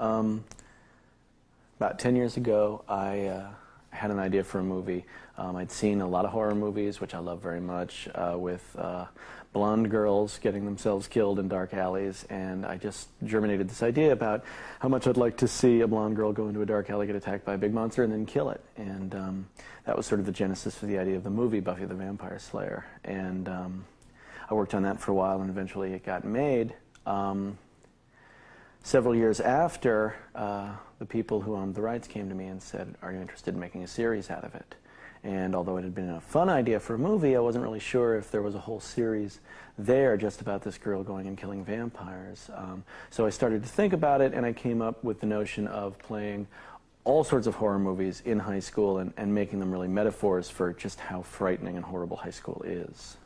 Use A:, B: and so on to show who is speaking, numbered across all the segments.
A: Um, about 10 years ago, I uh, had an idea for a movie. Um, I'd seen a lot of horror movies, which I love very much, uh, with uh, blonde girls getting themselves killed in dark alleys, and I just germinated this idea about how much I'd like to see a blonde girl go into a dark alley, get attacked by a big monster, and then kill it. And um, that was sort of the genesis for the idea of the movie Buffy the Vampire Slayer. And um, I worked on that for a while, and eventually it got made. Um, several years after, uh, the people who owned the rights came to me and said, are you interested in making a series out of it? And although it had been a fun idea for a movie, I wasn't really sure if there was a whole series there just about this girl going and killing vampires. Um, so I started to think about it, and I came up with the notion of playing all sorts of horror movies in high school and, and making them really metaphors for just how frightening and horrible high school is.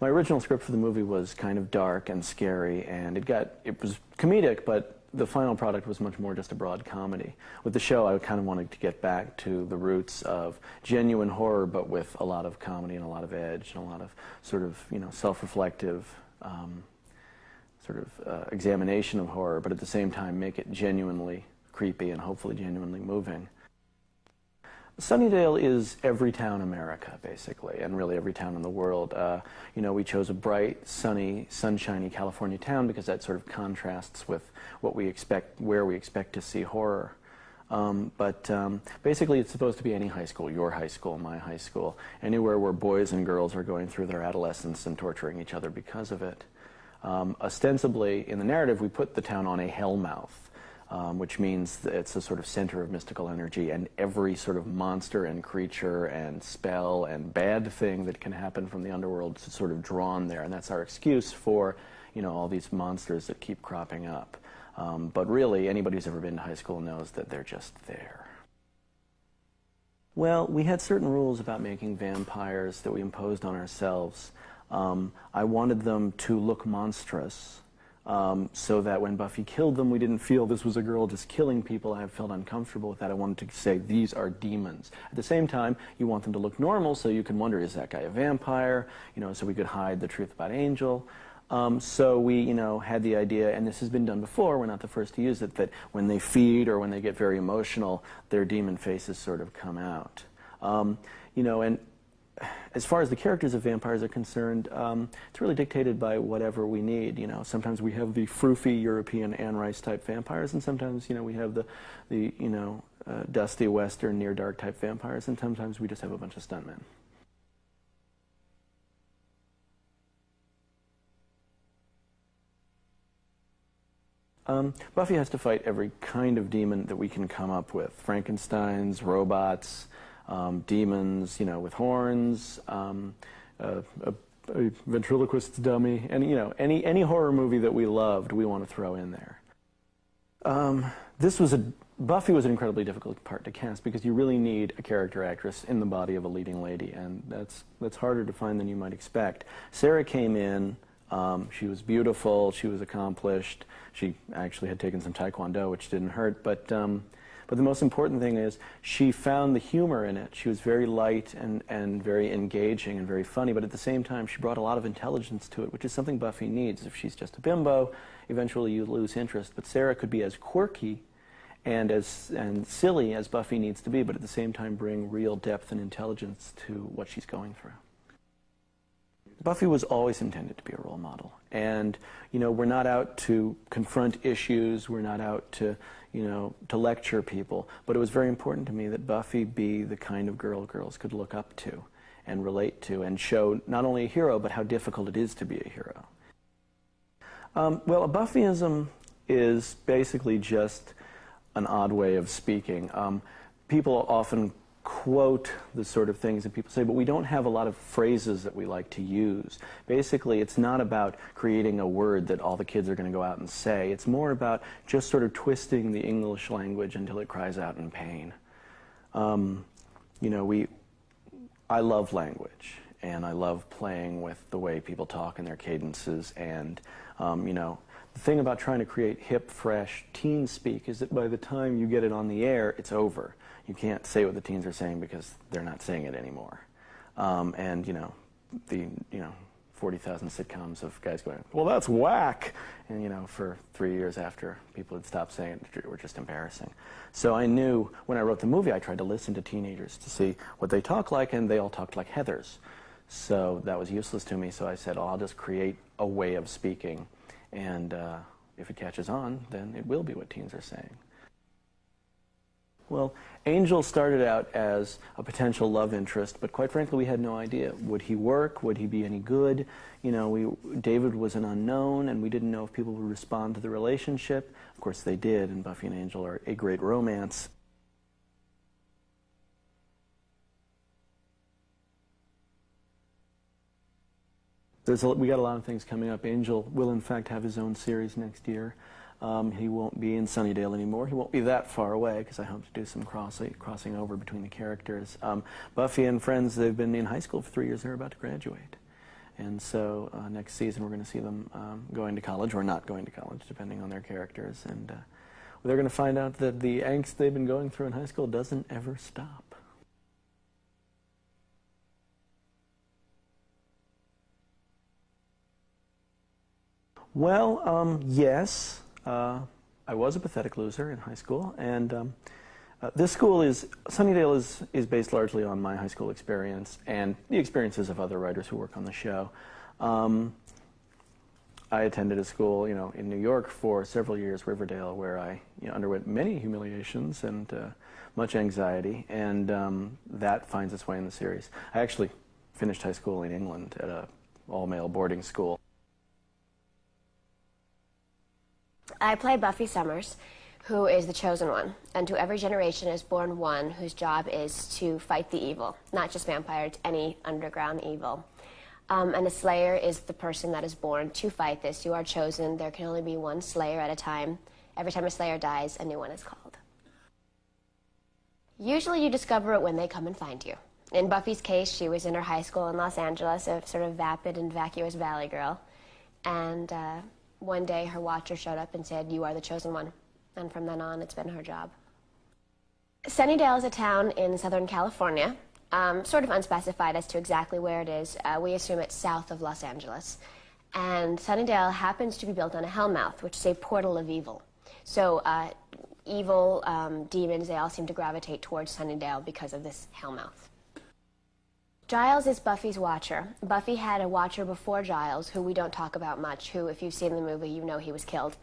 A: My original script for the movie was kind of dark and scary, and it got it was comedic, but the final product was much more just a broad comedy. With the show, I kind of wanted to get back to the roots of genuine horror, but with a lot of comedy and a lot of edge and a lot of sort of you know self-reflective um, sort of uh, examination of horror, but at the same time make it genuinely creepy and hopefully genuinely moving. Sunnydale is every town America, basically, and really every town in the world. Uh, you know, we chose a bright, sunny, sunshiny California town because that sort of contrasts with what we expect, where we expect to see horror. Um, but um, basically, it's supposed to be any high school, your high school, my high school, anywhere where boys and girls are going through their adolescence and torturing each other because of it. Um, ostensibly, in the narrative, we put the town on a hellmouth um, which means it's a sort of center of mystical energy, and every sort of monster and creature and spell and bad thing that can happen from the underworld is sort of drawn there, and that's our excuse for, you know, all these monsters that keep cropping up. Um, but really, anybody who's ever been to high school knows that they're just there. Well, we had certain rules about making vampires that we imposed on ourselves. Um, I wanted them to look monstrous um, so that when Buffy killed them, we didn't feel this was a girl just killing people. I felt uncomfortable with that. I wanted to say these are demons. At the same time, you want them to look normal, so you can wonder, is that guy a vampire? You know, so we could hide the truth about Angel. Um, so we, you know, had the idea, and this has been done before, we're not the first to use it, that when they feed or when they get very emotional, their demon faces sort of come out. Um, you know, and as far as the characters of vampires are concerned, um, it's really dictated by whatever we need. You know, sometimes we have the froofy European Anne Rice type vampires, and sometimes you know we have the the you know uh, dusty Western near dark type vampires, and sometimes we just have a bunch of stuntmen. Um, Buffy has to fight every kind of demon that we can come up with: Frankenstein's, robots um, demons, you know, with horns, um, a, a, a, ventriloquist's dummy, and you know, any any horror movie that we loved, we want to throw in there. Um, this was a Buffy was an incredibly difficult part to cast because you really need a character actress in the body of a leading lady, and that's that's harder to find than you might expect. Sarah came in. Um, she was beautiful. She was accomplished. She actually had taken some taekwondo, which didn't hurt, but um, but the most important thing is she found the humor in it. She was very light and, and very engaging and very funny, but at the same time she brought a lot of intelligence to it, which is something Buffy needs. If she's just a bimbo, eventually you lose interest. But Sarah could be as quirky and as and silly as Buffy needs to be, but at the same time bring real depth and intelligence to what she's going through. Buffy was always intended to be a role model. And, you know, we're not out to confront issues, we're not out to, you know, to lecture people. But it was very important to me that Buffy be the kind of girl girls could look up to and relate to and show not only a hero, but how difficult it is to be a hero. Um, well, a Buffyism is basically just an odd way of speaking. Um, people often quote the sort of things that people say, but we don't have a lot of phrases that we like to use. Basically, it's not about creating a word that all the kids are going to go out and say. It's more about just sort of twisting the English language until it cries out in pain. Um, you know, we, I love language, and I love playing with the way people talk and their cadences, and, um, you know, the thing about trying to create hip, fresh teen speak is that by the time you get it on the air, it's over you can't say what the teens are saying because they're not saying it anymore. Um, and you know, the you know, 40,000 sitcoms of guys going, well, that's whack. And, you know, for three years after people had stopped saying it, it were just embarrassing. So I knew when I wrote the movie, I tried to listen to teenagers to see what they talk like, and they all talked like Heathers. So that was useless to me. So I said, oh, I'll just create a way of speaking. And uh, if it catches on, then it will be what teens are saying. Well, Angel started out as a potential love interest, but quite frankly, we had no idea. Would he work? Would he be any good? You know, we, David was an unknown, and we didn't know if people would respond to the relationship. Of course, they did, and Buffy and Angel are a great romance. There's a, we got a lot of things coming up. Angel will, in fact, have his own series next year. Um, he won't be in Sunnydale anymore. He won't be that far away because I hope to do some crossing, crossing over between the characters. Um, Buffy and friends, they've been in high school for three years. They're about to graduate. And so uh, next season we're going to see them um, going to college or not going to college, depending on their characters. And uh, they're going to find out that the angst they've been going through in high school doesn't ever stop. Well, um, yes. Uh, I was a pathetic loser in high school, and um, uh, this school is, Sunnydale is, is based largely on my high school experience and the experiences of other writers who work on the show. Um, I attended a school, you know, in New York for several years, Riverdale, where I you know, underwent many humiliations and uh, much anxiety, and um, that finds its way in the series. I actually finished high school in England at a all-male boarding school.
B: I play Buffy Summers, who is the chosen one. And to every generation is born one whose job is to fight the evil, not just vampires, any underground evil. Um, and a slayer is the person that is born to fight this. You are chosen. There can only be one slayer at a time. Every time a slayer dies, a new one is called. Usually you discover it when they come and find you. In Buffy's case, she was in her high school in Los Angeles, a sort of vapid and vacuous valley girl. And uh, one day her watcher showed up and said, you are the chosen one. And from then on, it's been her job. Sunnydale is a town in Southern California, um, sort of unspecified as to exactly where it is. Uh, we assume it's south of Los Angeles. And Sunnydale happens to be built on a hellmouth, which is a portal of evil. So uh, evil um, demons, they all seem to gravitate towards Sunnydale because of this hellmouth. Giles is Buffy's watcher. Buffy had a watcher before Giles, who we don't talk about much, who, if you've seen the movie, you know he was killed.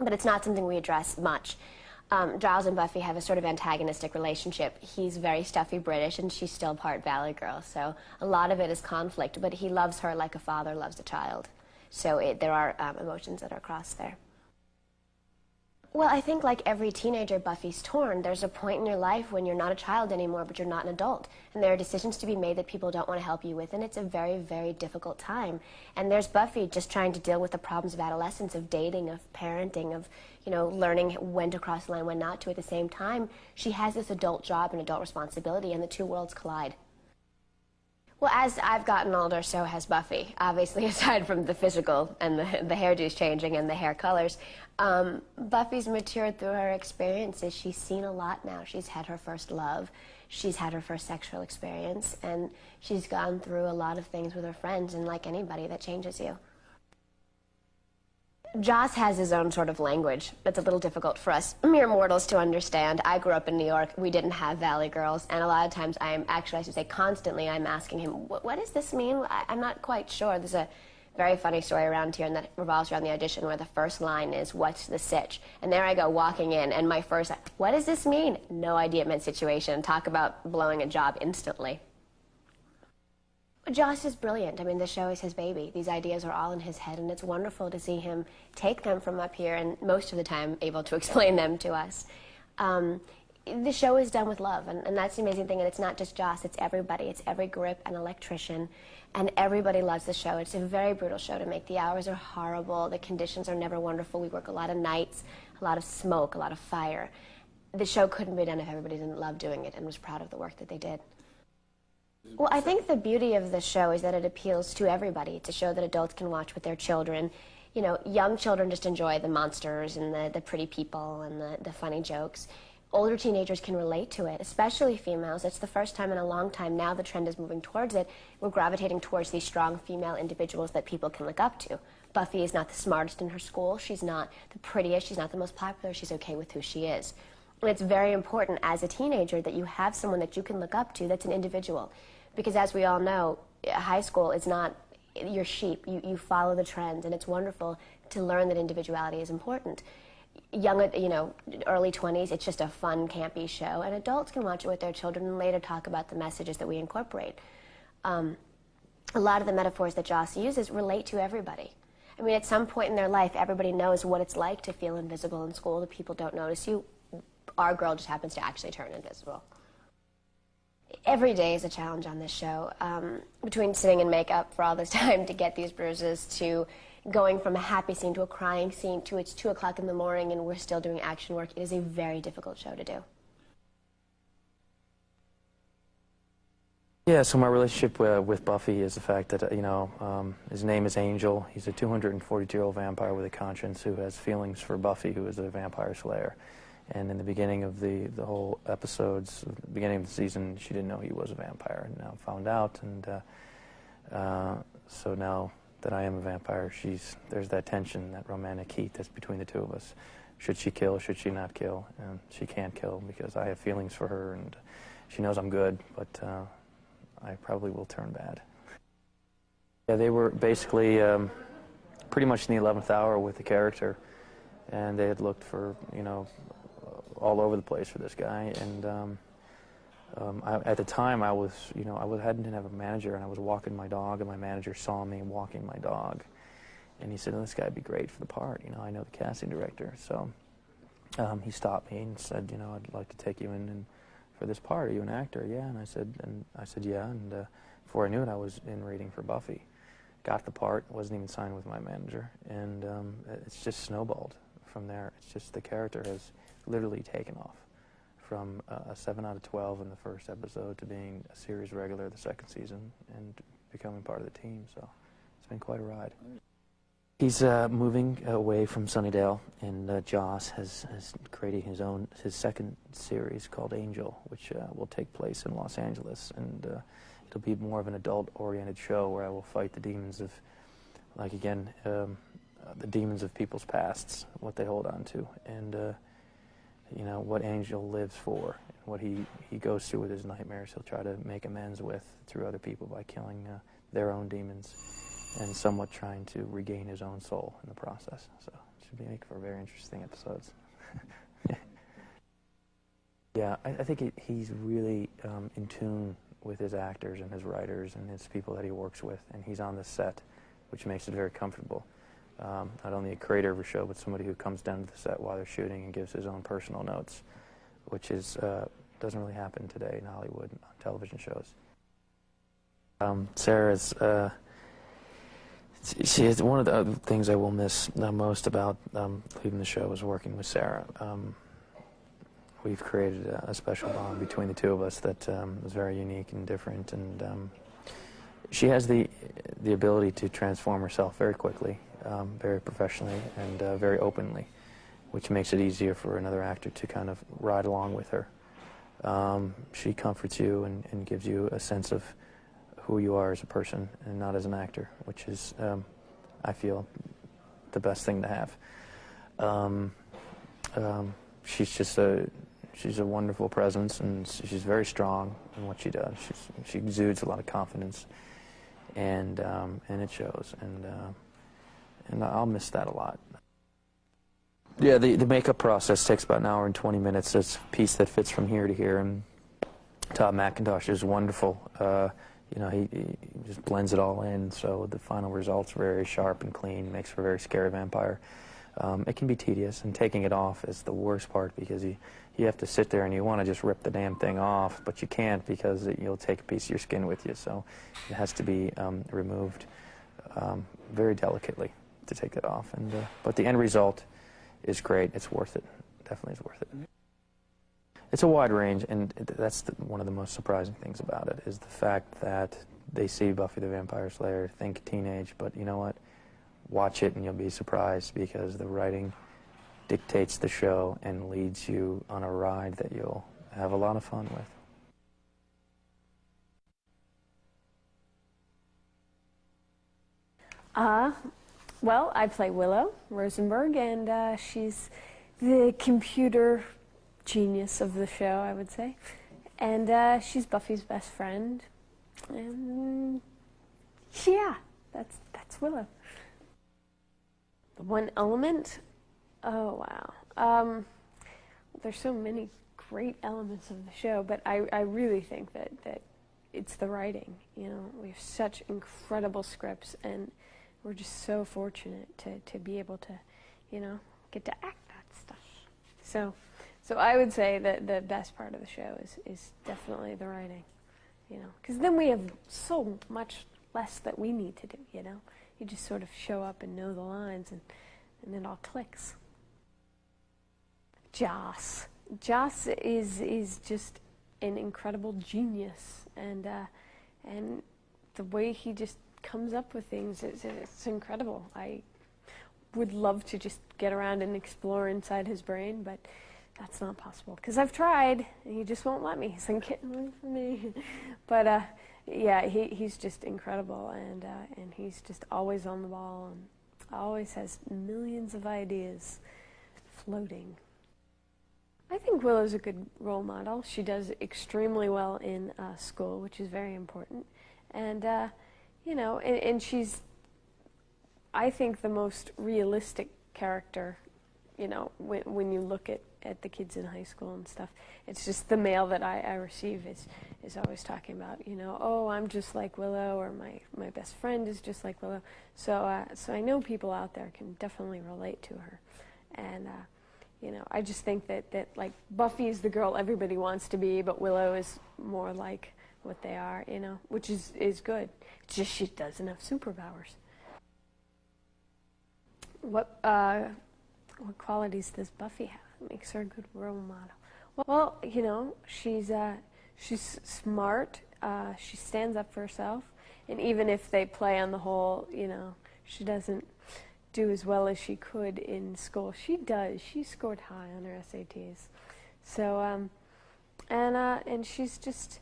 B: But it's not something we address much. Um, Giles and Buffy have a sort of antagonistic relationship. He's very stuffy British, and she's still part Valley Girl, so a lot of it is conflict, but he loves her like a father loves a child. So it, there are um, emotions that are crossed there. Well, I think like every teenager, Buffy's torn. There's a point in your life when you're not a child anymore, but you're not an adult. And there are decisions to be made that people don't want to help you with, and it's a very, very difficult time. And there's Buffy just trying to deal with the problems of adolescence, of dating, of parenting, of, you know, learning when to cross the line, when not to. At the same time, she has this adult job and adult responsibility, and the two worlds collide. Well, as I've gotten older, so has Buffy. Obviously, aside from the physical and the, the hairdos changing and the hair colors, um, Buffy's matured through her experiences. She's seen a lot now. She's had her first love. She's had her first sexual experience. And she's gone through a lot of things with her friends. And like anybody, that changes you. Joss has his own sort of language that's a little difficult for us mere mortals to understand. I grew up in New York. We didn't have Valley Girls. And a lot of times I'm actually, I should say constantly, I'm asking him, what, does this mean? I, I'm not quite sure. There's a very funny story around here and that revolves around the audition where the first line is, what's the sitch? And there I go walking in and my first, what does this mean? No idea it meant situation. Talk about blowing a job instantly. Joss is brilliant. I mean, the show is his baby. These ideas are all in his head, and it's wonderful to see him take them from up here and most of the time able to explain them to us. Um, the show is done with love, and, and, that's the amazing thing. And it's not just Joss, it's everybody. It's every grip and electrician, and everybody loves the show. It's a very brutal show to make. The hours are horrible. The conditions are never wonderful. We work a lot of nights, a lot of smoke, a lot of fire. The show couldn't be done if everybody didn't love doing it and was proud of the work that they did. Well, I think the beauty of the show is that it appeals to everybody. to show that adults can watch with their children. You know, young children just enjoy the monsters and the, the pretty people and the, the funny jokes. older teenagers can relate to it, especially females. It's the first time in a long time now the trend is moving towards it. We're gravitating towards these strong female individuals that people can look up to. Buffy is not the smartest in her school. She's not the prettiest. She's not the most popular. She's okay with who she is. And it's very important as a teenager that you have someone that you can look up to that's an individual. Because as we all know, high school is not your sheep. You, you follow the trends, and it's wonderful to learn that individuality is important young, you know, early 20s, it's just a fun, campy show, and adults can watch it with their children and later talk about the messages that we incorporate. Um, a lot of the metaphors that Joss uses relate to everybody. I mean, at some point in their life, everybody knows what it's like to feel invisible in school. The people don't notice you. Our girl just happens to actually turn invisible. Every day is a challenge on this show. Um, between sitting in makeup for all this time to get these bruises to going from a happy scene to a crying scene to it's 2 o'clock in the morning and we're still doing action work, it is a very difficult show to do.
C: Yeah, so my relationship uh, with Buffy is the fact that, you know, um, his name is Angel. He's a 242-year-old vampire with a conscience who has feelings for Buffy, who is a vampire slayer. And in the beginning of the, the whole episodes, the beginning of the season, she didn't know he was a vampire. And now found out, and uh, uh so now that I am a vampire, she's there's that tension, that romantic heat that's between the two of us. Should she kill? Should she not kill? And she can't kill because I have feelings for her, and she knows I'm good, but uh, I probably will turn bad. Yeah, they were basically um, pretty much in the 11th hour with the character, and they had looked for you know all over the place for this guy, and. Um, um, I, at the time, I was, you know, I was, hadn't have a manager, and I was walking my dog, and my manager saw me walking my dog, and he said, oh, "This guy'd be great for the part." You know, I know the casting director, so um, he stopped me and said, "You know, I'd like to take you in and for this part. Are you an actor?" Yeah, and I said, and I said, "Yeah." And uh, before I knew it, I was in reading for Buffy. Got the part, wasn't even signed with my manager, and um, it's just snowballed from there. It's just the character has literally taken off from uh, a 7 out of 12 in the first episode to being a series regular the second season and becoming part of the team. So it's been quite a ride. He's uh, moving away from Sunnydale, and uh, Joss has, has created his own his second series called Angel, which uh, will take place in Los Angeles, and uh, it'll be more of an adult-oriented show where I will fight the demons of, like again, um, uh, the demons of people's pasts, what they hold on to, and you know, what Angel lives for, what he, he goes through with his nightmares. He'll try to make amends with through other people by killing uh, their own demons and somewhat trying to regain his own soul in the process. So it should be make for very interesting episodes. yeah, I, I think it, he's really um, in tune with his actors and his writers and his people that he works with, and he's on the set, which makes it very comfortable um, not only a creator of a show, but somebody who comes down to the set while they're shooting and gives his own personal notes, which is uh, doesn't really happen today in Hollywood on television shows. Um, Sarah's uh, she is one of the things I will miss the most about um, leaving the show is working with Sarah. Um, we've created a, a, special bond between the two of us that um, is very unique and different, and um, she has the the ability to transform herself very quickly um, very professionally and uh, very openly, which makes it easier for another actor to kind of ride along with her. Um, she comforts you and, and, gives you a sense of who you are as a person and not as an actor, which is, um, I feel, the best thing to have. Um, um, she's just a she's a wonderful presence and she's very strong in what she does. She's, she exudes a lot of confidence, and um, and it shows. And uh, and I'll miss that a lot. Yeah, the, the makeup process takes about an hour and 20 minutes. It's a piece that fits from here to here, and Todd McIntosh is wonderful. Uh, you know, he, he, just blends it all in, so the final result's very sharp and clean, makes for a very scary vampire. Um, it can be tedious, and taking it off is the worst part because you, you have to sit there and you want to just rip the damn thing off, but you can't because it, you'll take a piece of your skin with you, so it has to be um, removed um, very delicately to take it off. And uh, but the end result is great. It's worth it. Definitely is worth it. It's a wide range, and that's the, one of the most surprising things about it is the fact that they see Buffy the Vampire Slayer, think teenage, but you know what? Watch it and you'll be surprised because the writing dictates the show and leads you on a ride that you'll have a lot of fun with.
D: Uh, well, I play Willow Rosenberg, and uh, she's the computer genius of the show, I would say. And uh, she's Buffy's best friend. And yeah, that's, that's Willow. The one element? Oh, wow. Um, there's so many great elements of the show, but I, I really think that, that it's the writing. You know, we have such incredible scripts, and we're just so fortunate to, to be able to, you know, get to act that stuff. So, so I would say that the best part of the show is, is definitely the writing, you know, because then we have so much less that we need to do, you know. You just sort of show up and know the lines, and, and it all clicks. Joss. Joss is, is just an incredible genius, and, uh, and the way he just comes up with things. It's, it's incredible. I would love to just get around and explore inside his brain, but that's not possible because I've tried and he just won't let me. He's like, get away from me. but uh, yeah, he, he's just incredible and, uh, and he's just always on the ball and always has millions of ideas floating. I think Willow's a good role model. She does extremely well in uh, school, which is very important. And uh, you know, and, and she's, I think, the most realistic character, you know, when, when you look at, at the kids in high school and stuff. It's just the mail that I, I receive is, is always talking about, you know, oh, I'm just like Willow, or my, my best friend is just like Willow. So, uh, so I know people out there can definitely relate to her. And, uh, you know, I just think that, that, like, Buffy is the girl everybody wants to be, but Willow is more like what they are, you know, which is, is good. It's just she doesn't have superpowers. What, uh, what qualities does Buffy have that makes her a good role model? Well, you know, she's, uh, she's smart. Uh, she stands up for herself. And even if they play on the whole, you know, she doesn't do as well as she could in school. She does. She scored high on her SATs. So, um, and, uh, and she's just,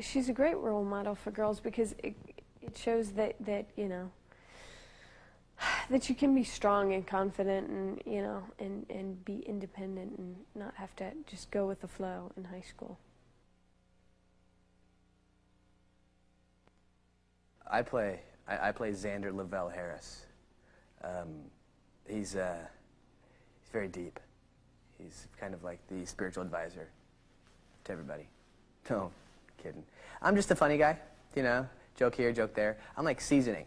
D: she's a great role model for girls because it, it shows that, that, you know, that you can be strong and confident and, you know, and, and be independent and not have to just go with the flow in high school.
E: I play, I, I play Xander Lavelle Harris. Um, he's, uh, he's very deep. He's kind of like the spiritual advisor to everybody. No, kidding. I'm just a funny guy, you know joke here, joke there. I'm like seasoning.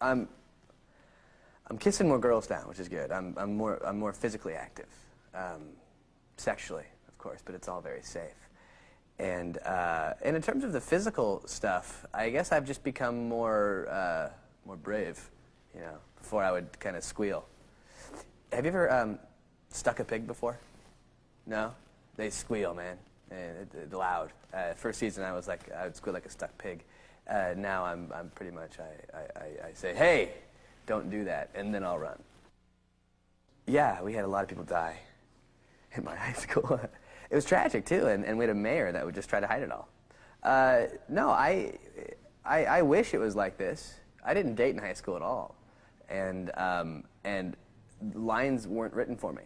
E: I'm, I'm kissing more girls now, which is good. I'm, I'm, more, I'm more physically active, um, sexually, of course, but it's all very safe. And, uh, and in terms of the physical stuff, I guess I've just become more, uh, more brave, you know, before I would kind of squeal. Have you ever um, stuck a pig before? No? They squeal, man and it, it loud. Uh, first season, I was like, I would squeal like a stuck pig. Uh, now I'm, I'm pretty much, I, I, I say, hey, don't do that, and then I'll run. Yeah, we had a lot of people die in my high school. it was tragic, too, and, and we had a mayor that would just try to hide it all. Uh, no, I, I, I wish it was like this. I didn't date in high school at all, and, um, and lines weren't written for me.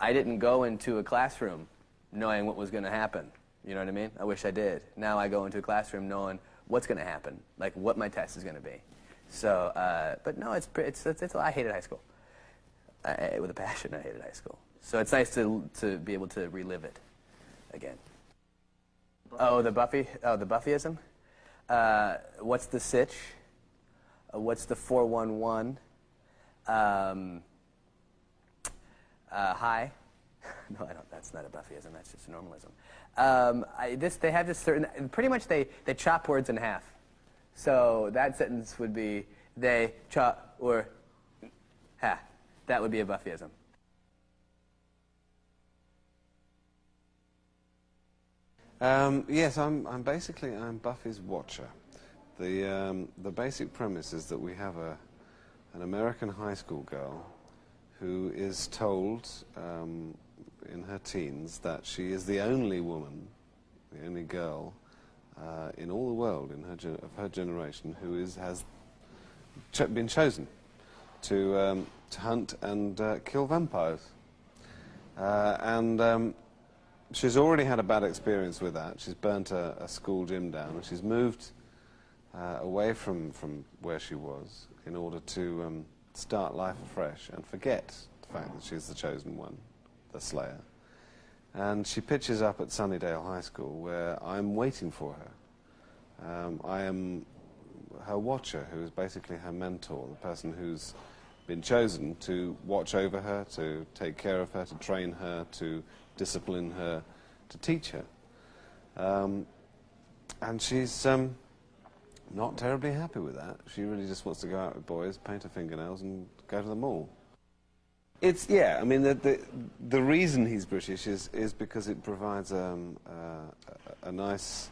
E: I didn't go into a classroom knowing what was going to happen. You know what I mean? I wish I did. Now I go into a classroom knowing what's going to happen, like what my test is going to be. So, uh, but no, it's, it's, it's, it's, I hated high school. I, with a passion, I hated high school. So it's nice to, to be able to relive it again. Oh, the Buffy, oh, the Buffyism? Uh, what's the sitch? Uh, what's the 411? Um, uh, hi. no, I don't. That's not a Buffyism. That's just a normalism. Um, I, this, they have this certain. Pretty much, they they chop words in half. So that sentence would be they chop or ha. That would be a Buffyism.
F: Um, yes, I'm, I'm basically I'm Buffy's watcher. The the um, the basic premise is that we have a an American high school girl who is told um, in her teens that she is the only woman, the only girl uh, in all the world in her of her generation who is, has ch been chosen to, um, to hunt and uh, kill vampires. Uh, and um, she's already had a bad experience with that. She's burnt a, a school gym down and she's moved uh, away from, from where she was in order to um, start life afresh and forget the fact that she's the chosen one, the Slayer. And she pitches up at Sunnydale High School where I'm waiting for her. Um, I am her watcher, who is basically her mentor, the person who's been chosen to watch over her, to take care of her, to train her, to discipline her, to teach her. Um, and she's um, not terribly happy with that. She really just wants to go out with boys, paint her fingernails, and go to the mall. It's yeah. I mean, the the, the reason he's British is is because it provides um, uh, a, a, nice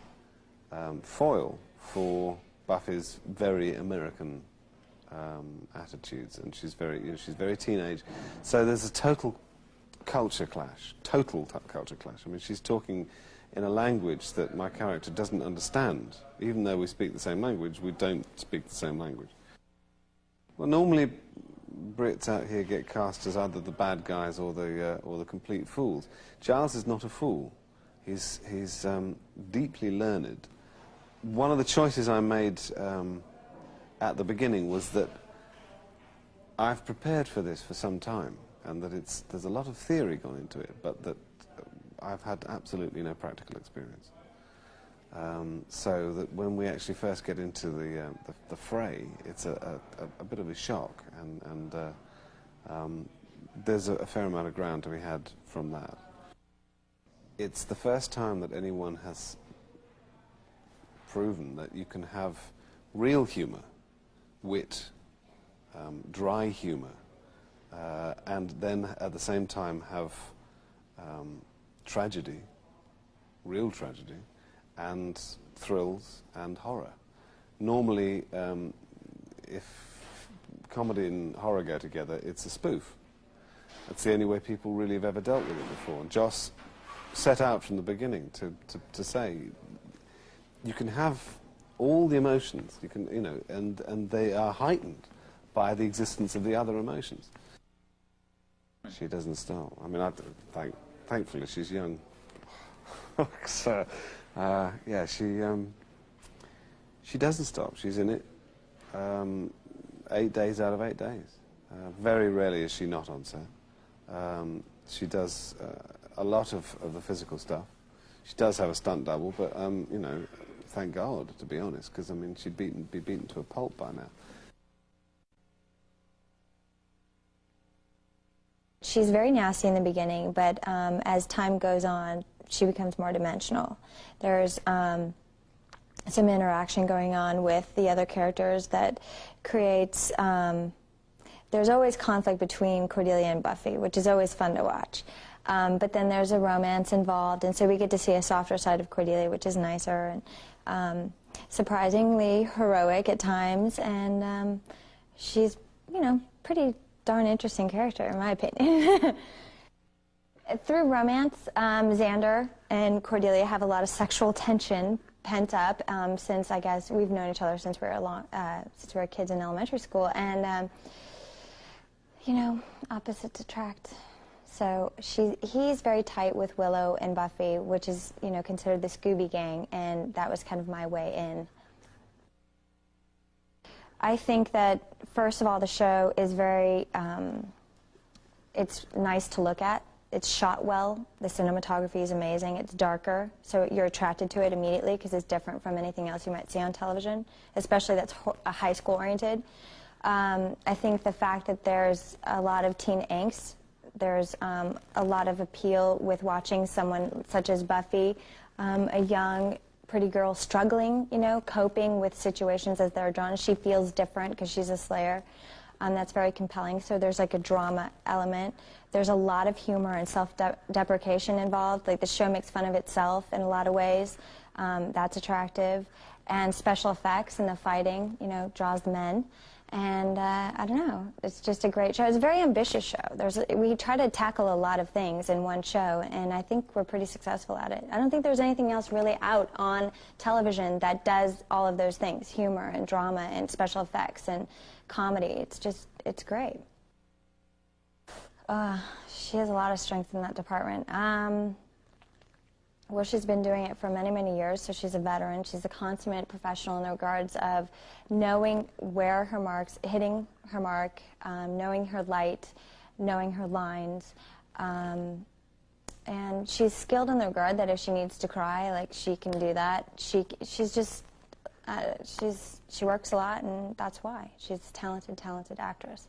F: um, foil for Buffy's very American um, attitudes, and she's very you know, she's very teenage. So there's a total culture clash, total culture clash. I mean, she's talking in a language that my character doesn't understand. Even though we speak the same language, we don't speak the same language. Well, normally Brits out here get cast as either the bad guys or the, uh, or the complete fools. Giles is not a fool. He's, he's um, deeply learned. One of the choices I made um, at the beginning was that I've prepared for this for some time and that it's, there's a lot of theory gone into it, but that I've had absolutely no practical experience. Um, so that when we actually first get into the, uh, the, the, fray, it's a, a, a, bit of a shock, and, and uh, um, there's a, a, fair amount of ground to be had from that. It's the first time that anyone has proven that you can have real humour, wit, um, dry humour, uh, and then at the same time have um, tragedy, real tragedy, and thrills and horror. Normally, um, if comedy and horror go together, it's a spoof. That's the only way people really have ever dealt with it before. And Joss set out from the beginning to, to, to say you can have all the emotions, you can, you know, and, and they are heightened by the existence of the other emotions. She doesn't stop. I mean, I, thank, thankfully she's young. so, uh, yeah, she um, she doesn't stop. She's in it um, eight days out of eight days. Uh, very rarely is she not on set. Um, she does uh, a lot of, of the physical stuff. She does have a stunt double, but um, you know, thank God, to be honest, because I mean, she'd beaten, be beaten to a pulp by now.
G: She's very nasty in the beginning, but um, as time goes on, she becomes more dimensional. There's um, some interaction going on with the other characters that creates. Um, there's always conflict between Cordelia and Buffy, which is always fun to watch. Um, but then there's a romance involved, and so we get to see a softer side of Cordelia, which is nicer and um, surprisingly heroic at times, and um, she's, you know, pretty darn interesting character, in my opinion. Through romance, um, Xander and Cordelia have a lot of sexual tension pent up um, since I guess we've known each other since we were long, uh, since we were kids in elementary school, and um, you know, opposites attract. So she, he's very tight with Willow and Buffy, which is you know considered the Scooby Gang, and that was kind of my way in. I think that, first of all, the show is very, um, it's nice to look at. It's shot well. The cinematography is amazing. It's darker, so you're attracted to it immediately because it's different from anything else you might see on television, especially that's high school oriented. Um, I think the fact that there's a lot of teen angst, there's um, a lot of appeal with watching someone such as Buffy, um, a young pretty girl struggling, you know, coping with situations as they're drawn. She feels different because she's a slayer. Um, that's very compelling. So there's like a drama element. There's a lot of humor and self-deprecation involved. Like the show makes fun of itself in a lot of ways. Um, that's attractive. And special effects and the fighting, you know, draws the men. And uh, I don't know, it's just a great show. It's a very ambitious show. There's we try to tackle a lot of things in one show, and I think we're pretty successful at it. I don't think there's anything else really out on television that does all of those things, humor and drama and special effects and comedy. It's just, it's great. Uh, she has a lot of strength in that department. Um, well, she's been doing it for many, many years, so she's a veteran. She's a consummate professional in the regards of knowing where her marks, hitting her mark, um, knowing her light, knowing her lines. Um, and she's skilled in the regard that if she needs to cry, like she can do that. She, she's just, uh, she's, she works a lot, and that's why. She's a talented, talented actress.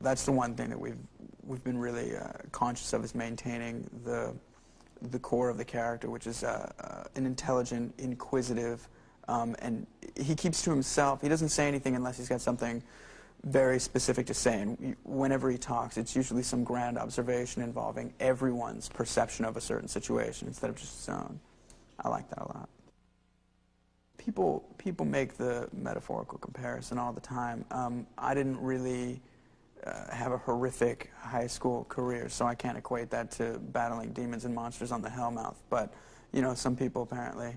H: That's the one thing that we've we've been really uh, conscious of is maintaining the the core of the character, which is uh, uh, an intelligent, inquisitive, um, and he keeps to himself. He doesn't say anything unless he's got something very specific to say. And whenever he talks, it's usually some grand observation involving everyone's perception of a certain situation instead of just his own. I like that a lot. People people make the metaphorical comparison all the time. Um, I didn't really uh, have a horrific high school career, so I can't equate that to battling demons and monsters on the Hellmouth. But, you know, some people apparently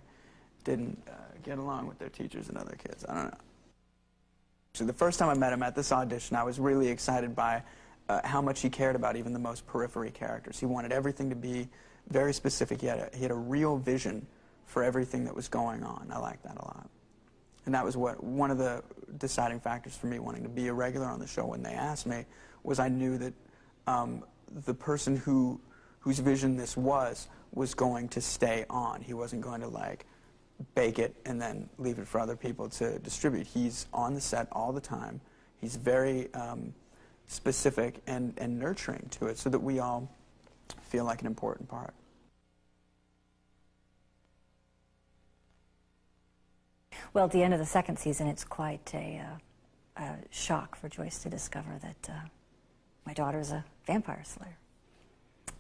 H: didn't uh, get along with their teachers and other kids. I don't know. So the first time I met him at this audition, I was really excited by uh, how much he cared about even the most periphery characters. He wanted everything to be very specific. He had a, he had a real vision for everything that was going on. I liked that a lot. And that was what one of the deciding factors for me wanting to be a regular on the show when they asked me was I knew that um, the person who whose vision this was was going to stay on. He wasn't going to like bake it and then leave it for other people to distribute. He's on the set all the time. He's very um, specific and, and nurturing to it so that we all feel like an important part.
I: Well, at the end of the second season, it's quite a, uh, a shock for Joyce to discover that uh, my daughter's a vampire slayer.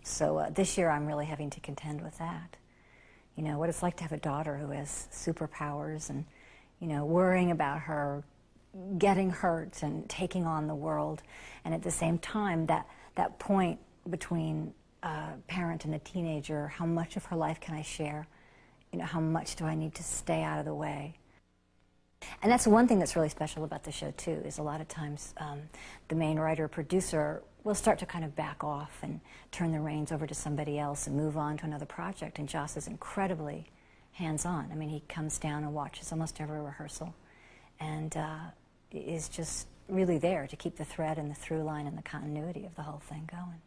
I: So uh, this year, I'm really having to contend with that. You know, what it's like to have a daughter who has superpowers and, you know, worrying about her getting hurt and taking on the world. And at the same time, that, that point between a parent and a teenager, how much of her life can I share? You know, how much do I need to stay out of the way? And that's one thing that's really special about the show, too, is a lot of times um, the main writer producer will start to kind of back off and turn the reins over to somebody else and move on to another project. And Joss is incredibly hands-on. I mean, he comes down and watches almost every rehearsal and uh, is just really there to keep the thread and the through line and the continuity of the whole thing going.